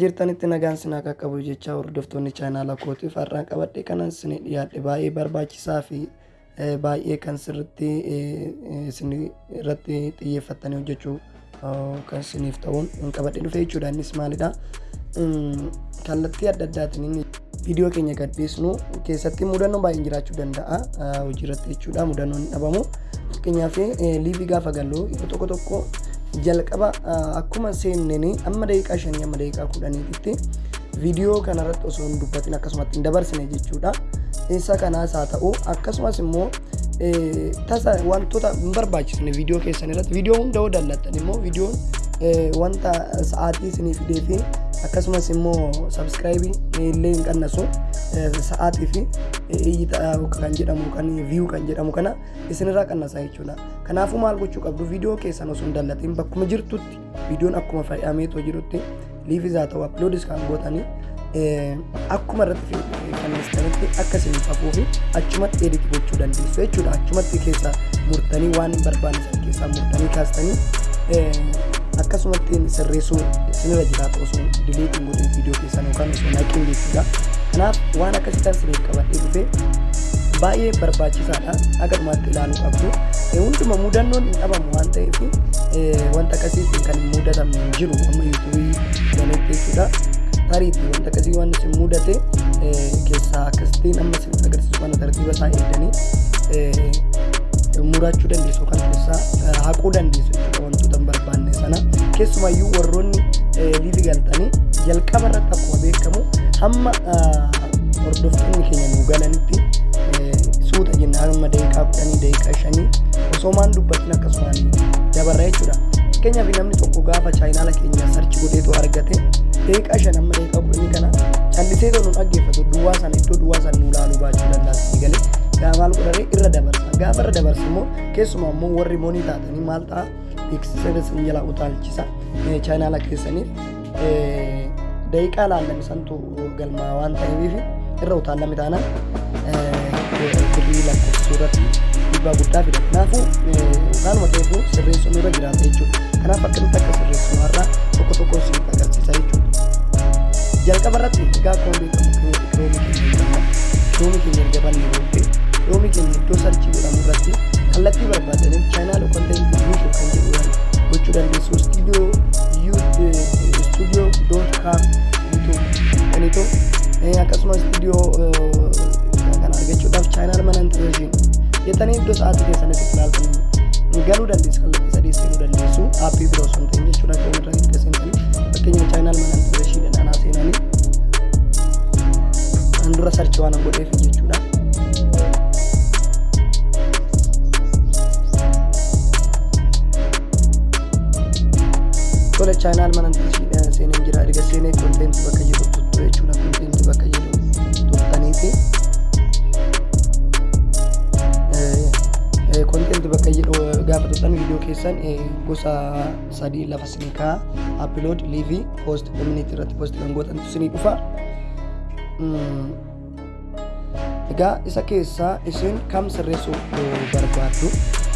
jirtanitti nagaan sinaa qaqqabu jecha hordoftoonni chaanaala kootiif har'aan qabadhe kanan isin dhiyaadhe baay'ee barbaachisaa fi baay'ee kan sirriitti isin irratti xiyyeeffattanii hojjechuu kan isiniif ta'uun qabadhe dhufe jechuudha innis maalidha? Kallattii adda addaatiin inni viidiyoo keenya gadhiisnu keessatti mudannoo baay'een jiraachuu danda'a hojii irratti jechuudha mudannoon hin dhabamu. Fakkeenyaaf liivii gaafa gallu tokko tokko jalqaba akkuma seenneen amma daqiiqaa shanii amma daqiiqaa kudhaniititti viidiyoo kanarratti osoo hin dubbatin akkasumatti hin dabarsine jechuudha. Isa kanaas haa ta'u akkasumas immoo tasa wantoota hin barbaachisne viidiyoo keessan irratti viidiyoo hunda yoo dallattan immoo viidiyoon wanta sa'aatii isinii fidee fi akkasumas immoo sabskraayibii illee hin qannasu sa'aatii fi iyyita kan jedhamu kan viyuu kan jedhamu kana isinirraa qannasa jechuudha. Kanaafuu maal gochuu qabdu viidiyoo keessan osoo hin dallatiin bakkuma jirtutti viidiyoon akkuma fayyadameetoo jirutti liifis haa ta'u aploodis kan gootanii akkuma irratti fannisanitti akka isiniif hafuu fi achumatti edit gochuu dandeessu jechuudha. Achumatti keessa murtanii waan hin barbaanne san keessaa murtanii kaastanii akkasumatti sirreessuu isinirra jiraatu osoo diliitiin godhin viidiyoo keessan yookaan osoo naqiin jechuudha. Kanaaf waan akkasitti isiniif qabadhee dhufee baay'ee barbaachisaadha agarumatti ilaaluu qabdu hunduma mudannoon hin dhabamu waan ta'eef wanta akkasiitiin kan hin mudatamne hin jiru amma yuutuubii galetti jechuudha tariitii wanta akkasii waan isin mudate keessaa akkasitiin amma isin agarsiisu kana tartiiba isaa eegdanii murachuu dandeessu kan keessaa haquu dandeessu jechuudha wantoota hin barbaanne sana keessumayyuu warroonni liivi galtanii jalqaba irratti akkuma beekamu hamma hordoftoonni keenya nu galanitti suuta jenna. Hamma daqiiqaa kudhanii daqiiqaa shanii osoo maan dubbatin akkasumaan dabarra jechuudha. Fakkeenyaaf namni tokko gaafa chaayinaala keenya sarchi godheetu argate daqiiqaa shan hamma daqiiqaa kudhanii kana callisee too nu dhaggeeffatu duwwaa sana iddoo duwwaa sana nu ilaaluu baachuu danda'a galee. Gaa maal godharee irra dabarsa. Gaafa irra dabarsa immoo keessumaa immoo warri moonii taatanii maal ta'a? Beeksisa isin jalaa utaalchisa chaayinaala keessaniif daqiiqaa laallame santu galmaa waan ta'eef irra utaallame taanaan birrii lakkoofsuu irratti dhiibbaa guddaa fida. Kanaafuu waanuma ta'eefu sirreessuun irra jiraata jechuudha. Kanaaf akkamitti akka sirreessinu har'a tokko tokko isinitti agarsiisa jechuudha. Jalqaba irratti egaa akkuma beekamu kiroomii keenya. Kiroomii keenya erga bannee booddee kiroomii keenya iddoo sarchii jedhamu irratti kallattii barbaadaniin chaayinaala kontentii yuutuub kan jedhu gochuu dandeessu. Stuudiyoo stuudiyoo doot kaam yuutuub jedhaniitu akkasumas stuudiyoo kan argachuudhaaf chaayinaal mana intireeshin jettanii iddoo sa'aatii keessanitti ilaaltanii galuu dandeessu kallattii sadii seenuu dandeessu aappii biroo osoo hin ta'in jechuudha kan irra erga seentanii tuttan viidiyoo keessan gosa sadii lafa sinii kaa aplood liivii poost koominitii irratti poost kan gootantu sinii dhufa. Egaa isa keessaa isin kam sirreessuu barbaaddu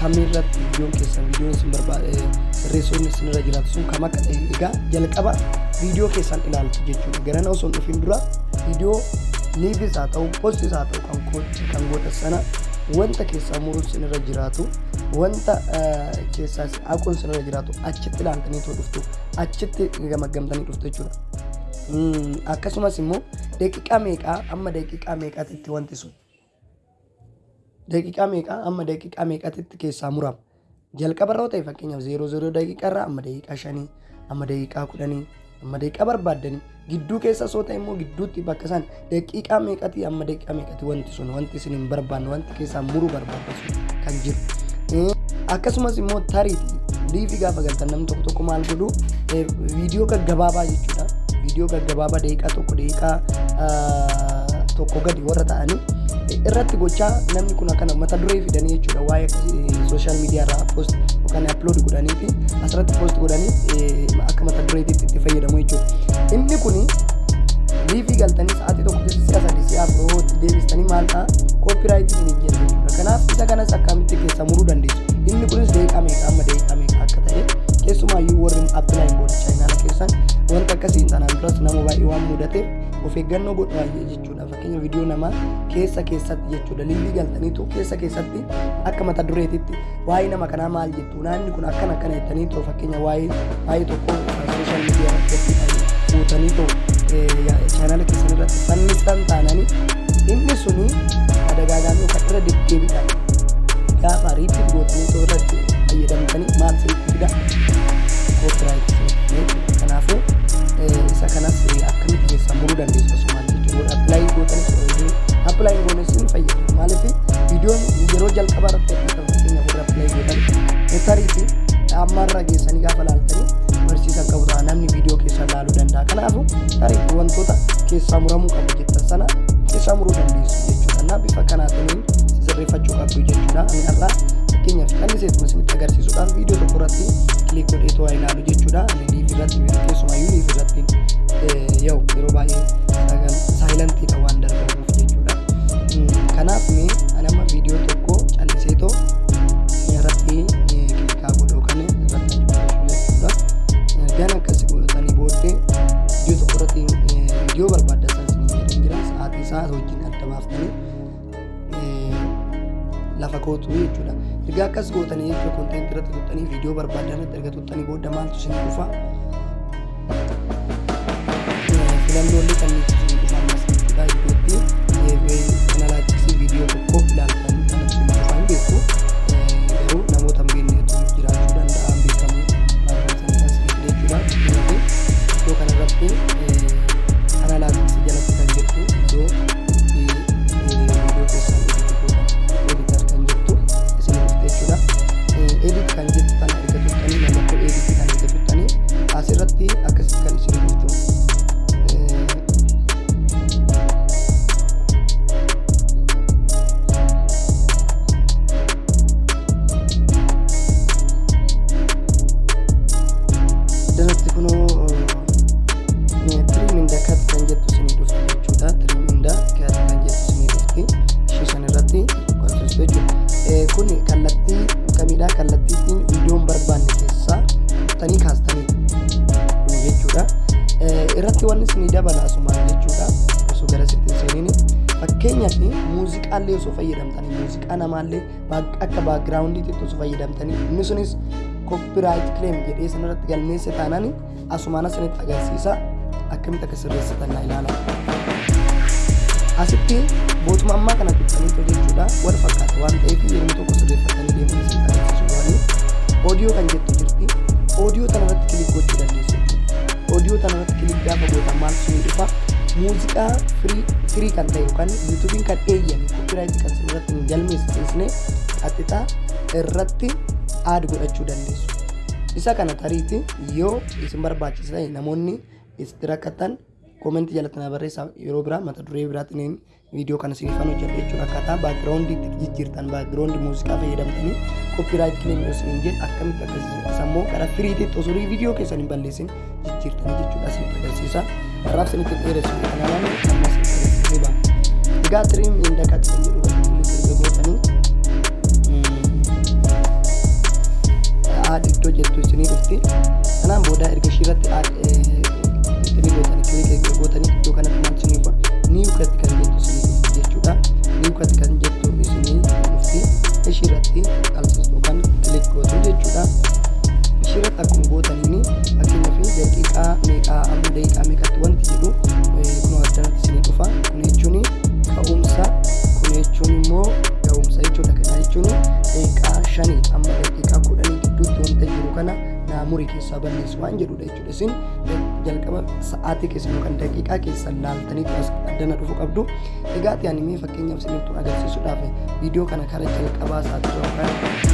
kamirratti viidiyoon keessan viidiyoon isin barbaade sirreessuun isinirra jiraatu sun kam akka ta'e egaa jalqaba viidiyoo keessan ilaaltu jechuudha. Garana osoo hin dhufin dura viidiyoo liivis haa ta'u poostis haa ta'u kan gootan sana wanta keessaa muruun sinirra jiraatu wanta keessaa haquun sinirra jiraatu achitti ilaaltanii dhuftu achitti gamaggamtanii dhuftu jechuudha. Akkasumas immoo daqiiqaa meeqaa amma daqiiqaa meeqaatitti wanti sun daqiiqaa meeqaa amma daqiiqaa meeqaatitti keessaa murama. Jalqaba irra ta'e fakkeenyaaf zeeroo zeeroo daqiiqaa irraa amma daqiiqaa shanii amma daqiiqaa kudhanii amma daqiiqaa barbaaddanii gidduu keessa soo ta'e immoo gidduutti bakka isaan daqiiqaa meeqati amma daqiiqaa meeqati wanti sun wanti isin hin barbaanne wanti keessaa muruu barbaadda sun kan jiru. Akkasumas immoo tariiti liifi gaafa galtan namni tokko tokko maal godhu viidiyoo gaggabaabaa jechuudha. Viidiyoo gaggabaabaa daqiiqaa tokko daqiiqaa tokko gadi warra ta'anii irratti gochaa namni kun akkana mata duree fidanii jechuudha waa'ee sooshaal miidiyaa irraa poost yookaan aplood godhanii fi asirratti poost godhanii akka mata dureetitti itti fayyadamu jechuudha. Inni kun liivii galtanii sa'aatii tokko keessa si'a sadii si'a afur deebistanii maal ta'a koopiraayitii isa kanas akkamitti keessa muruu dandeessu. Inni kunis daqiiqaa meeqa amma daqiiqaa meeqa akka ta'e keessumaayyuu warri appilaayin godha chaayinaala keessan wanta akkasiin sana kanaan duras nama baay'ee waan mudateef of eeggannoo godhaa jechuudha fakkeenya viidiyoo namaa keessa keessatti jechuudha liilii galtaniitu keessa keessatti akka mata dureetitti waa'ee nama kanaa maal jettu naanni kun akkana akkana jettaniitu fakkeenya waa'ee waa'ee tokko sooshaal miidiyaa irratti fuutaniitu chaanala keessan irratti fannistan taananii inni suni adagaagaamii kan irra deddeebiidhaan gaafa riitti gootanii irratti fayyadamtanii maal sirriitti fida koopiraayit kanaafuu isa kanas akkamitti keessan muruu dandeessu asumaan jechuudha appilaayi gootanis appilaayi goones ni fayyadu maaliif viidiyoon yeroo jalqabaa irratti akka fakkeenya warra appilaayi gootan tarii fi ammarra geessanii gaafa laaltanii barsiisan qabu ta'a namni viidiyoo keessa laaluu danda'a kanaafu tarii wantoota keessaa muramuu qabu jettan sana keessaa muruu dandeessu qabdu jechuudha ani har'a fakkeenyaaf calliseetuma isinitti agarsiisuudhaan viidiyoo tokko irratti kilik godhee to'aa ilaalu jechuudha jechuudha koonteent irratti tuttanii viidiyoo barbaadan erga tuttanii booda maaltu isin dhufa. Filannoolee kan isin dhufan as jechuudha iddootti analaayiksii viidiyoo tokko ilaaltan kan isin dhufan beeku. Garuu namoota hin jiraachuu danda'a beekamu barbaadatan jechuudha. Iddoo kanarratti analaayiksii jalatti kan jettu iddoo fayyadamtanii muuziqaa namaallee akka baakgiraawundii xiqqoo osoo fayyadamtanii inni sunis koopiraayit kileem jedhee sanarratti galmeesse taanaan asumaan asinitti agarsiisa. Akkamitti akka sirreessitan naa ilaala. Asitti bootuma ammaa kana tuttanii jechuudha. Wal fakkaata waan ta'eef yeroo tokko sirreeffatanii deemuu isin waan oodiyoo kan jettu jirti. Oodiyoo kanarratti kilik gochuu dandeessu. Oodiyoo kanarratti kilik gaafa gootan maal sun dhufa? Muuziqaa firii kan ta'e yookaan yuutuubiin kan eeyyame koopiraayit kan sirratti hin galmeessisne qaxxitaa irratti aad godhachuu dandeessu. Isa kana tariiti yoo isin barbaachisa ta'e namoonni itti rakkatan koomentii jalatti na barreessaa yeroo biraa mata duree biraatiin viidiyoo kana siifan hojjedhe jechuudha akkaataa baakgiraawundii itti jijjiirtan baakgiraawundii muuziqaa fayyadamtanii koopiraayit kileem yoo isin jedhe akkamitti akkasiisa immoo karaa firiititti osoo viidiyoo keessan hin balleessin jijjiirtanii jechuudha isinitti agarsiisa. Kanaaf isinitti dheeressu kanaan ammas agarsiisee ba'a. Egaa tiriim jedhu irratti erga gootanii aad iddoo jettu isinii dhufti. Kanaan booda erga ishii irratti isinii gootanii kilik gootanii iddoo kanatti maal isinii dhufa niiw katti kan jettu isinii dhufti jechuudha. Niiw katti kan jettu isinii dhufti. Ishii irratti qalsiistu kan kilik gootu jechuudha. Ishii irratti akkuma gootaniini Isin jalqaba sa'aatii keessan yookaan daqiiqaa keessan laaltanii as addana dhufu qabdu. Egaa ati animee fakkeenyaaf isinitti agarsiisuudhaaf viidiyoo kana karaa jalqabaa sa'aatii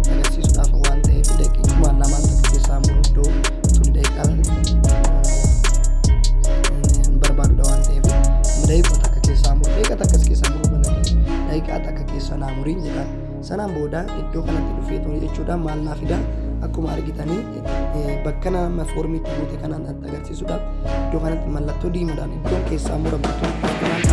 agarsiisuudhaaf waan ta'eef daqiiqaa lamaan takka keessaa muru iddoo tun daqiiqaa barbaadudha waan ta'eef daqiiqaa takka keessaa muru daqiiqaa takkas keessaa muru balatti daqiiqaa takka keessa naa muriin jedhaan sanaan booda iddoo kanatti dhufeetu jechuudha maal naa fida akkuma argitanii bakka nama foormiitti guute kanaan agarsiisuudhaaf iddoo kanatti mallattoo diimaadhaan iddoon keessaa muramtu maal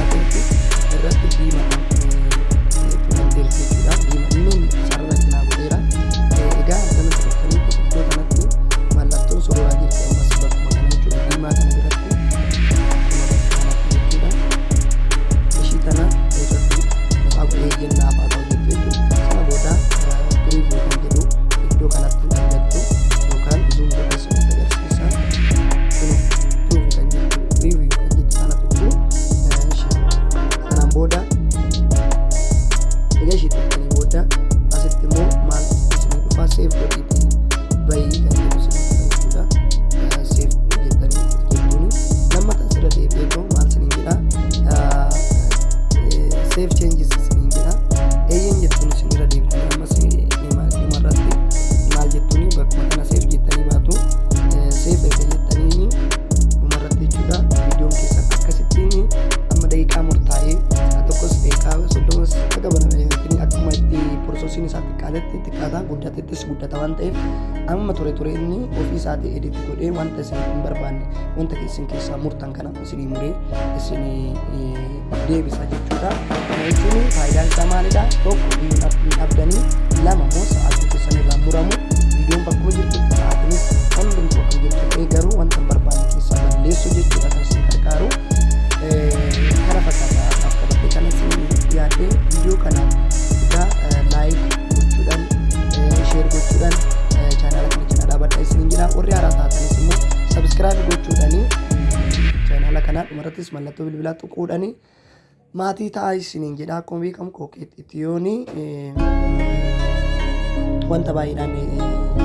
ture ture inni ofii isaatii editti godhee wanta isin hin barbaanne wanta isin keessaa murtan kana isinii muree isinii deebisa jechuudha. Kana jechuun faayidaan isaa maalidha? Tokko hin dhabdanii lama immoo sa'aatii keessan irraa muramu viidiyoon bakkuma jirtutti sa'aatiinis hundumtuu akka jirtu garuu wanta hin barbaanne keessaa balleessu jechuudha kan isin gargaaru. Kana fakkaata akka kana isin yaadee viidiyoo kana laayik gochuudhaan sheer gochuudhaan chaanaala kana dhaabadha isiniin jira warri haaraa taatanis immoo sabskiraayib gochuudhaanii chaanaala kanaa dhumarrattis mallattoo bilbilaa tuquudhaanii maatii ta'aa isiniin jedha akkuma beekamu kookeet itiyoonii wanta baay'eedhaan